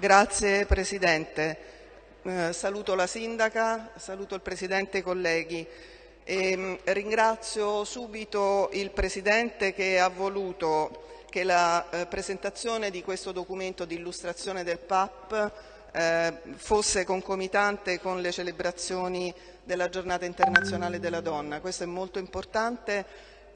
Grazie Presidente. Eh, saluto la Sindaca, saluto il Presidente e i colleghi. E, ehm, ringrazio subito il Presidente che ha voluto che la eh, presentazione di questo documento di illustrazione del PAP eh, fosse concomitante con le celebrazioni della giornata internazionale della donna. Questo è molto importante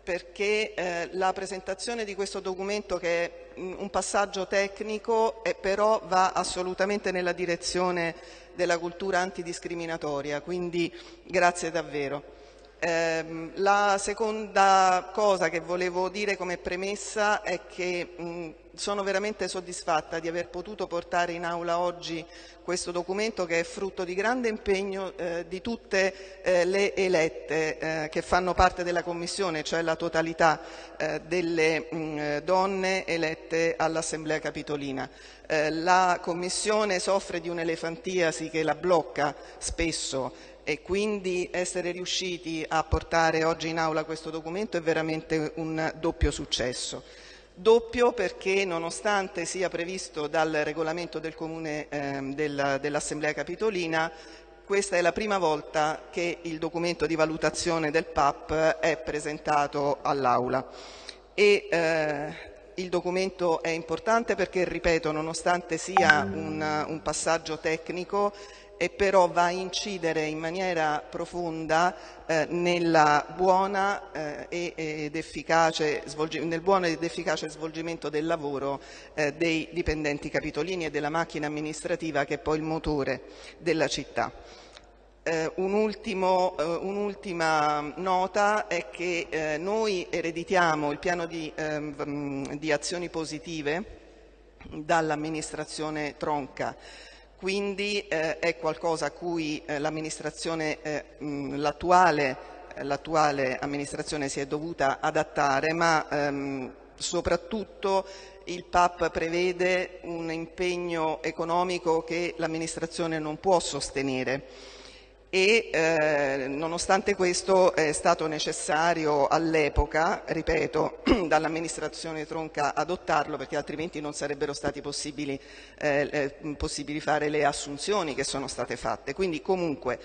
perché eh, la presentazione di questo documento che è un passaggio tecnico e però va assolutamente nella direzione della cultura antidiscriminatoria, quindi grazie davvero. Eh, la seconda cosa che volevo dire come premessa è che mh, sono veramente soddisfatta di aver potuto portare in aula oggi questo documento che è frutto di grande impegno eh, di tutte eh, le elette eh, che fanno parte della Commissione, cioè la totalità eh, delle mh, donne elette all'Assemblea Capitolina. Eh, la Commissione soffre di un'elefantiasi che la blocca spesso e quindi essere riusciti a portare oggi in aula questo documento è veramente un doppio successo. Doppio perché nonostante sia previsto dal regolamento del Comune eh, del, dell'Assemblea Capitolina, questa è la prima volta che il documento di valutazione del PAP è presentato all'Aula. Eh, il documento è importante perché, ripeto, nonostante sia un, un passaggio tecnico, e però va a incidere in maniera profonda eh, buona, eh, efficace, nel buono ed efficace svolgimento del lavoro eh, dei dipendenti capitolini e della macchina amministrativa che è poi il motore della città. Eh, un'ultima eh, un nota è che eh, noi ereditiamo il piano di, ehm, di azioni positive dall'amministrazione Tronca quindi eh, è qualcosa a cui eh, eh, l'attuale, l'attuale amministrazione si è dovuta adattare, ma ehm, soprattutto il PAP prevede un impegno economico che l'amministrazione non può sostenere e eh, nonostante questo è stato necessario all'epoca, ripeto, dall'amministrazione Tronca adottarlo perché altrimenti non sarebbero stati possibili, eh, possibili fare le assunzioni che sono state fatte. Quindi comunque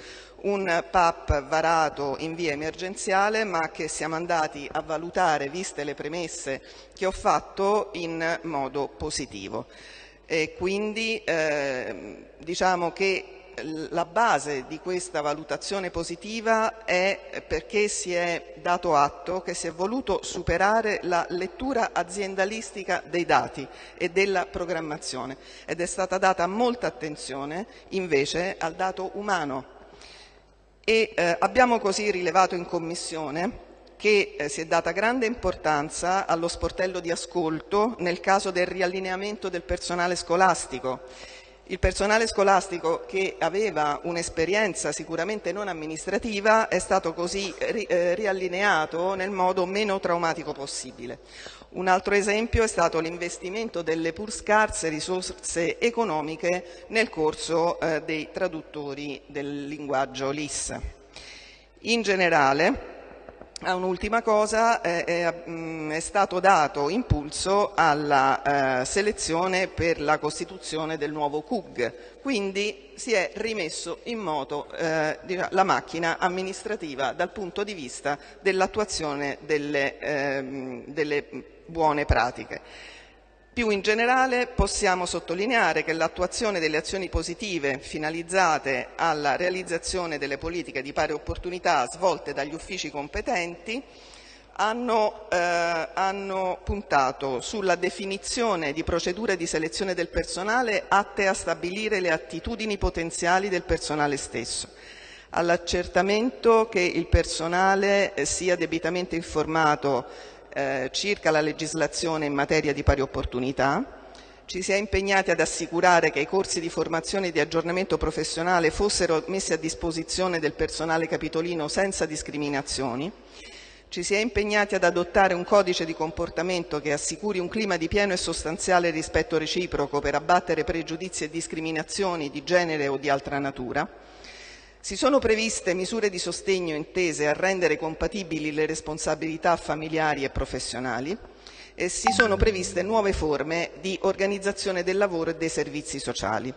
un PAP varato in via emergenziale ma che siamo andati a valutare, viste le premesse che ho fatto, in modo positivo. E quindi eh, diciamo che la base di questa valutazione positiva è perché si è dato atto che si è voluto superare la lettura aziendalistica dei dati e della programmazione ed è stata data molta attenzione invece al dato umano. E eh, abbiamo così rilevato in Commissione che eh, si è data grande importanza allo sportello di ascolto nel caso del riallineamento del personale scolastico il personale scolastico che aveva un'esperienza sicuramente non amministrativa è stato così eh, riallineato nel modo meno traumatico possibile. Un altro esempio è stato l'investimento delle pur scarse risorse economiche nel corso eh, dei traduttori del linguaggio LIS. In generale, a un'ultima cosa, eh, mm, è, stato dato impulso alla eh, selezione per la costituzione del nuovo CUG, quindi si è rimesso in moto eh, la macchina amministrativa dal punto di vista dell'attuazione delle, ehm, delle buone pratiche. Più in generale possiamo sottolineare che l'attuazione delle azioni positive finalizzate alla realizzazione delle politiche di pari opportunità svolte dagli uffici competenti hanno, eh, hanno, puntato sulla definizione di procedure di selezione del personale atte a stabilire le attitudini potenziali del personale stesso, all'accertamento che il personale sia debitamente informato eh, circa la legislazione in materia di pari opportunità, ci si è impegnati ad assicurare che i corsi di formazione e di aggiornamento professionale fossero messi a disposizione del personale capitolino senza discriminazioni, ci si è impegnati ad adottare un codice di comportamento che assicuri un clima di pieno e sostanziale rispetto reciproco per abbattere pregiudizi e discriminazioni di genere o di altra natura, si sono previste misure di sostegno intese a rendere compatibili le responsabilità familiari e professionali e si sono previste nuove forme di organizzazione del lavoro e dei servizi sociali.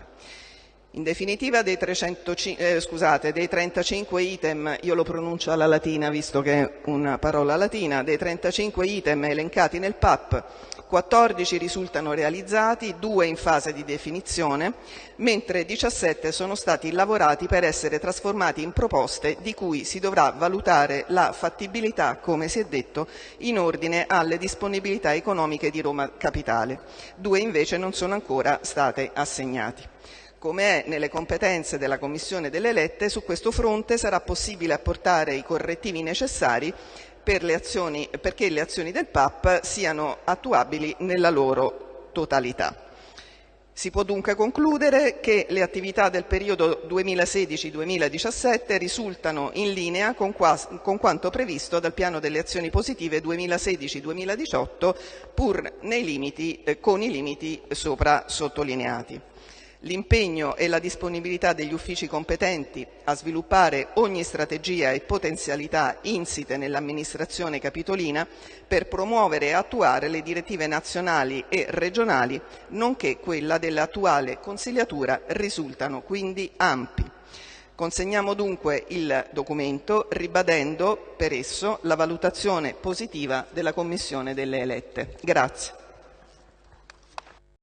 In definitiva dei, 300, eh, scusate, dei 35 item, io lo pronuncio alla latina visto che è una parola latina, dei 35 item elencati nel PAP, 14 risultano realizzati, 2 in fase di definizione, mentre 17 sono stati lavorati per essere trasformati in proposte di cui si dovrà valutare la fattibilità, come si è detto, in ordine alle disponibilità economiche di Roma Capitale. Due invece non sono ancora state assegnati. Come è nelle competenze della Commissione delle elette, su questo fronte sarà possibile apportare i correttivi necessari per le azioni, perché le azioni del PAP siano attuabili nella loro totalità. Si può dunque concludere che le attività del periodo 2016-2017 risultano in linea con, con, quanto previsto dal piano delle azioni positive 2016-2018 pur limiti, eh, con i limiti sopra sottolineati. L'impegno e la disponibilità degli uffici competenti a sviluppare ogni strategia e potenzialità insite nell'amministrazione capitolina per promuovere e attuare le direttive nazionali e regionali, nonché quella dell'attuale consigliatura, risultano quindi ampi. Consegniamo dunque il documento ribadendo per esso la valutazione positiva della Commissione delle elette. Grazie.